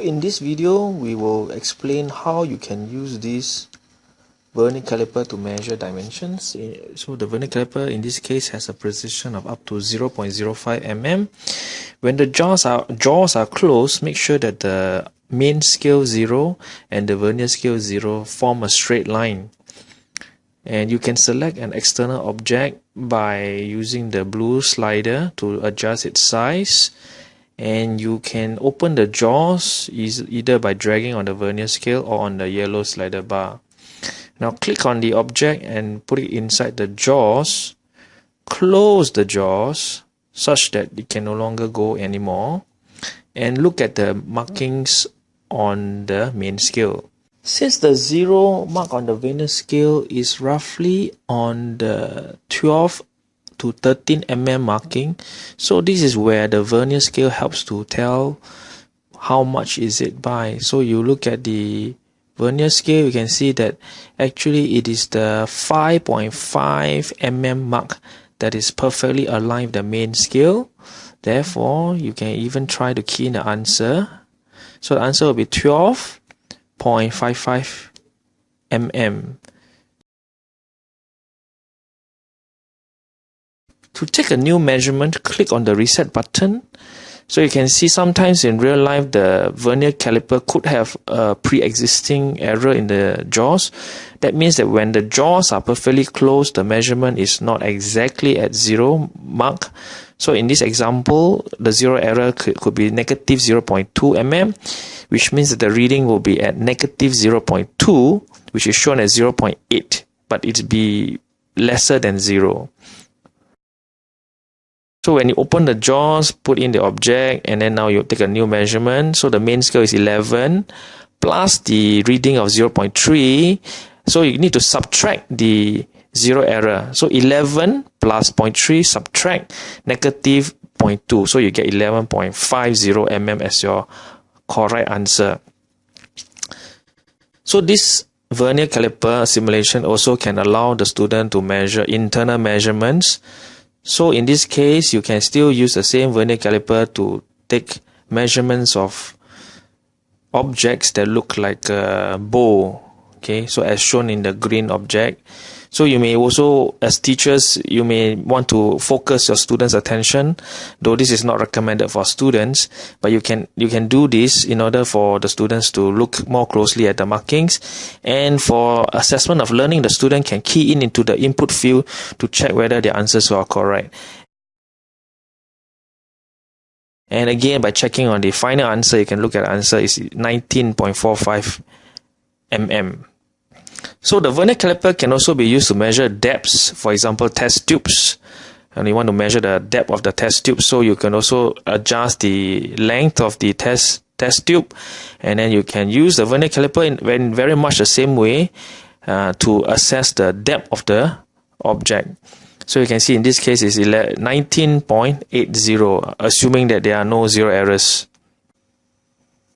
In this video, we will explain how you can use this vernier caliper to measure dimensions. So the vernier caliper in this case has a precision of up to 0.05 mm. When the jaws are jaws are closed, make sure that the main scale 0 and the vernier scale 0 form a straight line. And you can select an external object by using the blue slider to adjust its size and you can open the jaws is either by dragging on the vernier scale or on the yellow slider bar. Now click on the object and put it inside the jaws. Close the jaws such that it can no longer go anymore. And look at the markings on the main scale. Since the zero mark on the vernier scale is roughly on the 12 to 13 mm marking. So this is where the vernier scale helps to tell how much is it by. So you look at the vernier scale you can see that actually it is the 5.5 mm mark that is perfectly aligned with the main scale. Therefore you can even try to key in the answer. So the answer will be 12.55 mm To take a new measurement, click on the reset button. So you can see sometimes in real life the vernier caliper could have a pre-existing error in the jaws. That means that when the jaws are perfectly closed, the measurement is not exactly at zero mark. So in this example, the zero error could, could be negative 0.2 mm, which means that the reading will be at negative 0.2, which is shown as 0.8, but it be lesser than zero. So when you open the jaws, put in the object, and then now you take a new measurement. So the main scale is 11 plus the reading of 0.3. So you need to subtract the zero error. So 11 plus 0.3 subtract negative 0.2. So you get 11.50 mm as your correct answer. So this vernier caliper simulation also can allow the student to measure internal measurements so in this case, you can still use the same vernier caliper to take measurements of objects that look like a bow. Okay, so as shown in the green object. So you may also, as teachers, you may want to focus your students' attention, though this is not recommended for students, but you can you can do this in order for the students to look more closely at the markings. And for assessment of learning, the student can key in into the input field to check whether the answers are correct. And again, by checking on the final answer, you can look at the answer is 19.45 mm. So the vernier caliper can also be used to measure depths, for example, test tubes. And you want to measure the depth of the test tube, so you can also adjust the length of the test test tube, and then you can use the vernier caliper in, in very much the same way uh, to assess the depth of the object. So you can see in this case is 19.80, assuming that there are no zero errors.